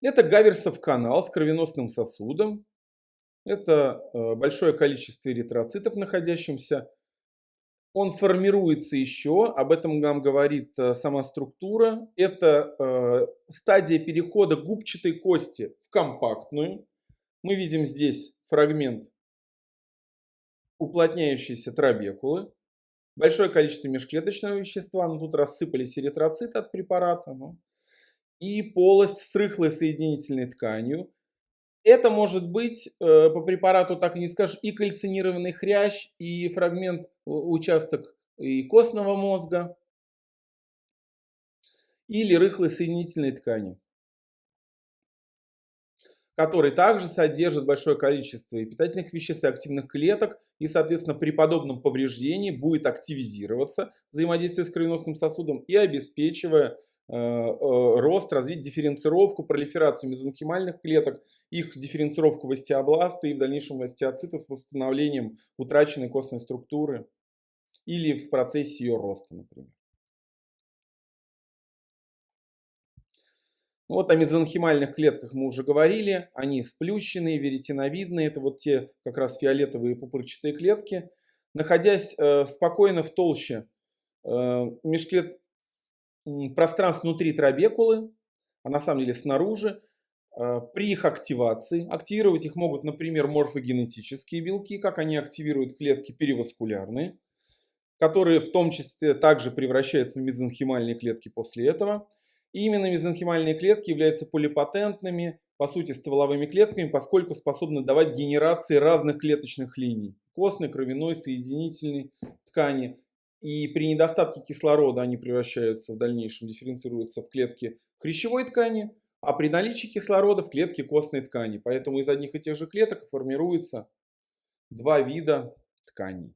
Это Гаверсов канал с кровеносным сосудом. Это э, большое количество эритроцитов, находящихся. Он формируется еще, об этом нам говорит э, сама структура. Это э, стадия перехода губчатой кости в компактную. Мы видим здесь фрагмент уплотняющейся трабекулы. Большое количество межклеточного вещества, но тут рассыпались эритроциты от препарата. Ну, и полость с рыхлой соединительной тканью. Это может быть, э, по препарату так и не скажешь, и кальцинированный хрящ, и фрагмент, участок и костного мозга, или рыхлой соединительной ткани, который также содержит большое количество и питательных веществ, и активных клеток, и, соответственно, при подобном повреждении будет активизироваться взаимодействие с кровеносным сосудом и обеспечивая Э, э, рост, развить дифференцировку, пролиферацию мезонхимальных клеток, их дифференцировку в остеобласты и в дальнейшем в остеоциты с восстановлением утраченной костной структуры или в процессе ее роста, например. Ну вот о мезонхимальных клетках мы уже говорили, они сплющенные, веретиновидные, это вот те как раз фиолетовые пупырчатые клетки. Находясь э, спокойно в толще э, межклет пространство внутри трабекулы, а на самом деле снаружи, а, при их активации. Активировать их могут, например, морфогенетические белки, как они активируют клетки переваскулярные, которые в том числе также превращаются в мезонхимальные клетки после этого. И именно мезонхимальные клетки являются полипатентными, по сути, стволовыми клетками, поскольку способны давать генерации разных клеточных линий. Костной, кровяной, соединительной ткани. И при недостатке кислорода они превращаются в дальнейшем, дифференцируются в клетки хрящевой ткани, а при наличии кислорода в клетки костной ткани. Поэтому из одних и тех же клеток формируются два вида тканей.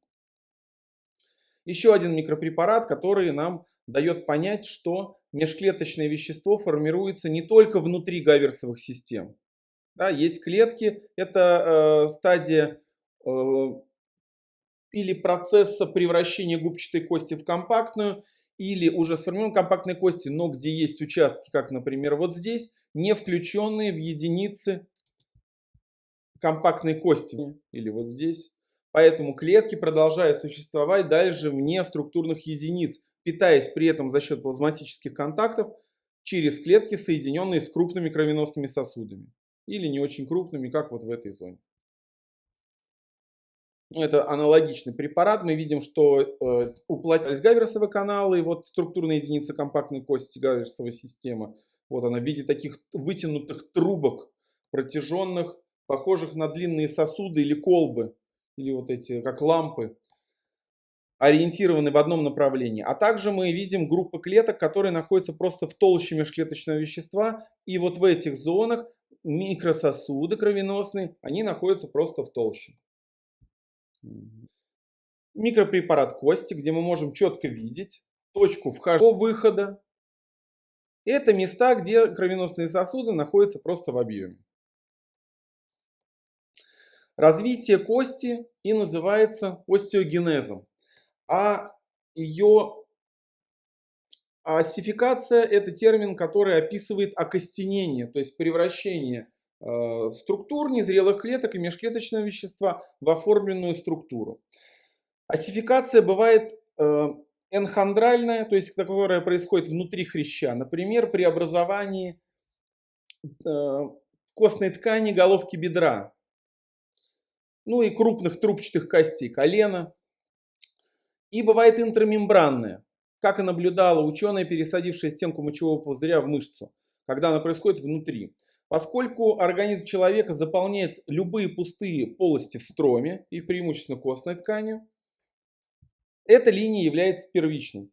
Еще один микропрепарат, который нам дает понять, что межклеточное вещество формируется не только внутри гаверсовых систем. Да, есть клетки, это э, стадия э, или процесса превращения губчатой кости в компактную, или уже сформированной компактной кости, но где есть участки, как, например, вот здесь, не включенные в единицы компактной кости, или вот здесь. Поэтому клетки продолжают существовать дальше вне структурных единиц, питаясь при этом за счет плазматических контактов через клетки, соединенные с крупными кровеносными сосудами. Или не очень крупными, как вот в этой зоне. Это аналогичный препарат. Мы видим, что э, уплотнялись гаверсовые каналы, и вот структурная единица компактной кости гаверсовой системы. Вот она в виде таких вытянутых трубок, протяженных, похожих на длинные сосуды или колбы, или вот эти, как лампы, ориентированы в одном направлении. А также мы видим группы клеток, которые находятся просто в толще межклеточного вещества, и вот в этих зонах микрососуды кровеносные, они находятся просто в толще. Микропрепарат кости, где мы можем четко видеть точку входа-выхода. Это места, где кровеносные сосуды находятся просто в объеме. Развитие кости и называется остеогенезом. А ее осификация – это термин, который описывает окостенение, то есть превращение структур незрелых клеток и межклеточного вещества в оформленную структуру. Осификация бывает э, энхондральная, то есть которая происходит внутри хряща. Например, при образовании э, костной ткани головки бедра, ну и крупных трубчатых костей колена. И бывает интрамембранная, как и наблюдала ученая, пересадившая стенку мочевого пузыря в мышцу, когда она происходит внутри. Поскольку организм человека заполняет любые пустые полости в строме и преимущественно костной тканью, эта линия является первичной.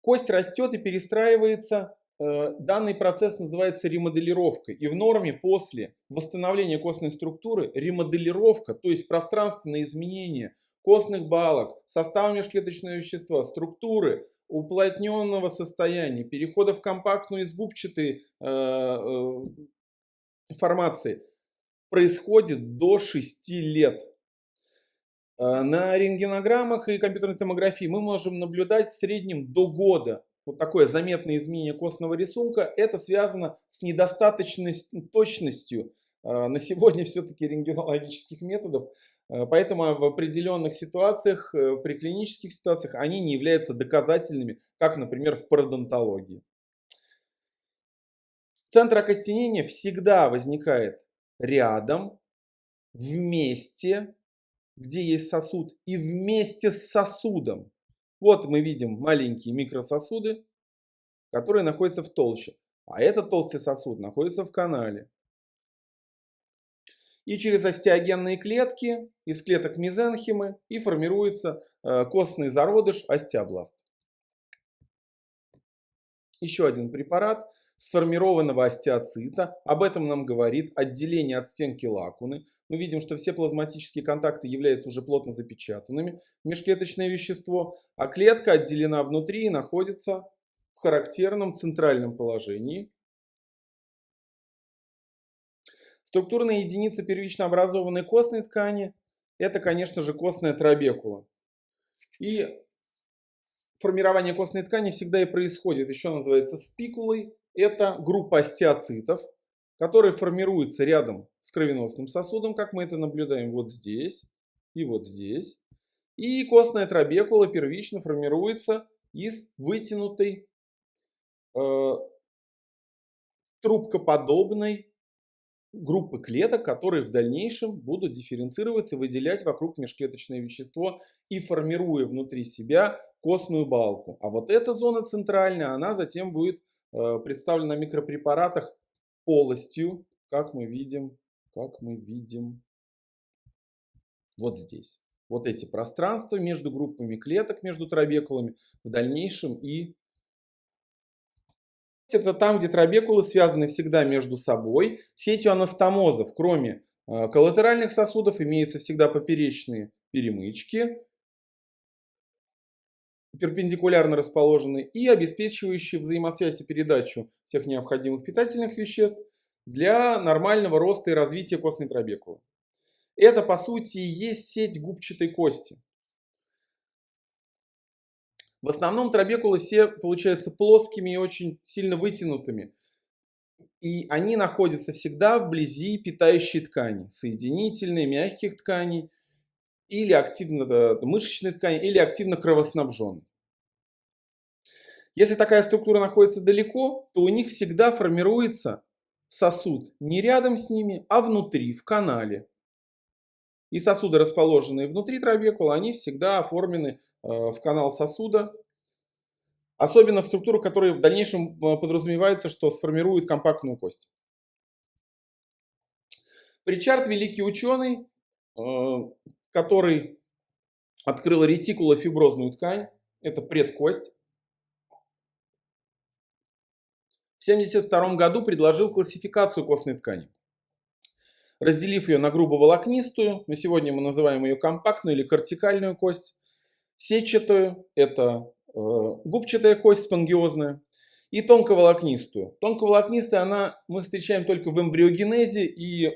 Кость растет и перестраивается. Э, данный процесс называется ремоделировкой. И в норме после восстановления костной структуры ремоделировка, то есть пространственное изменение костных балок, состава межклеточного вещества, структуры уплотненного состояния, перехода в компактную из губчатой э, э, формации происходит до 6 лет. Э, на рентгенограммах и компьютерной томографии мы можем наблюдать в среднем до года вот такое заметное изменение костного рисунка, это связано с недостаточной точностью на сегодня все-таки рентгенологических методов. Поэтому в определенных ситуациях, при клинических ситуациях, они не являются доказательными, как, например, в пародонтологии. Центр окостенения всегда возникает рядом, вместе, где есть сосуд, и вместе с сосудом. Вот мы видим маленькие микрососуды, которые находятся в толще. А этот толстый сосуд находится в канале. И через остеогенные клетки, из клеток мезенхимы, и формируется э, костный зародыш остеобласт. Еще один препарат сформированного остеоцита. Об этом нам говорит отделение от стенки лакуны. Мы видим, что все плазматические контакты являются уже плотно запечатанными межклеточное вещество, а клетка отделена внутри и находится в характерном центральном положении. Структурная единица первично образованной костной ткани – это, конечно же, костная трабекула. И формирование костной ткани всегда и происходит, еще называется спикулой это группа остеоцитов, которые формируются рядом с кровеносным сосудом, как мы это наблюдаем вот здесь и вот здесь. И костная трабекула первично формируется из вытянутой э, трубкоподобной группы клеток, которые в дальнейшем будут дифференцироваться, выделять вокруг межклеточное вещество и формируя внутри себя костную балку. А вот эта зона центральная, она затем будет Э, представлена на микропрепаратах полостью, как мы видим, как мы видим вот здесь. Вот эти пространства между группами клеток, между трабекулами в дальнейшем и это там, где трабекулы связаны всегда между собой. Сетью анастомозов, кроме э, коллатеральных сосудов, имеются всегда поперечные перемычки, перпендикулярно расположены и обеспечивающие взаимосвязь и передачу всех необходимых питательных веществ для нормального роста и развития костной трабекулы. Это по сути и есть сеть губчатой кости. В основном трабекулы все получаются плоскими и очень сильно вытянутыми. И они находятся всегда вблизи питающей ткани, соединительной, мягких тканей, или активно мышечной ткани, или активно кровоснабженной. Если такая структура находится далеко, то у них всегда формируется сосуд не рядом с ними, а внутри, в канале. И сосуды, расположенные внутри трабекула, они всегда оформлены э, в канал сосуда. Особенно в структуру, которая в дальнейшем э, подразумевается, что сформирует компактную кость. Причард великий ученый, э, который открыл ретикулофиброзную ткань, это предкость. В 1972 году предложил классификацию костной ткани. Разделив ее на грубоволокнистую, на сегодня мы называем ее компактную или кортикальную кость, сетчатую, это э, губчатая кость спонгиозная, и тонковолокнистую. Тонковолокнистая она мы встречаем только в эмбриогенезе, и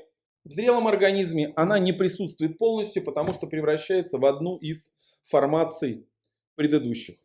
в зрелом организме она не присутствует полностью, потому что превращается в одну из формаций предыдущих.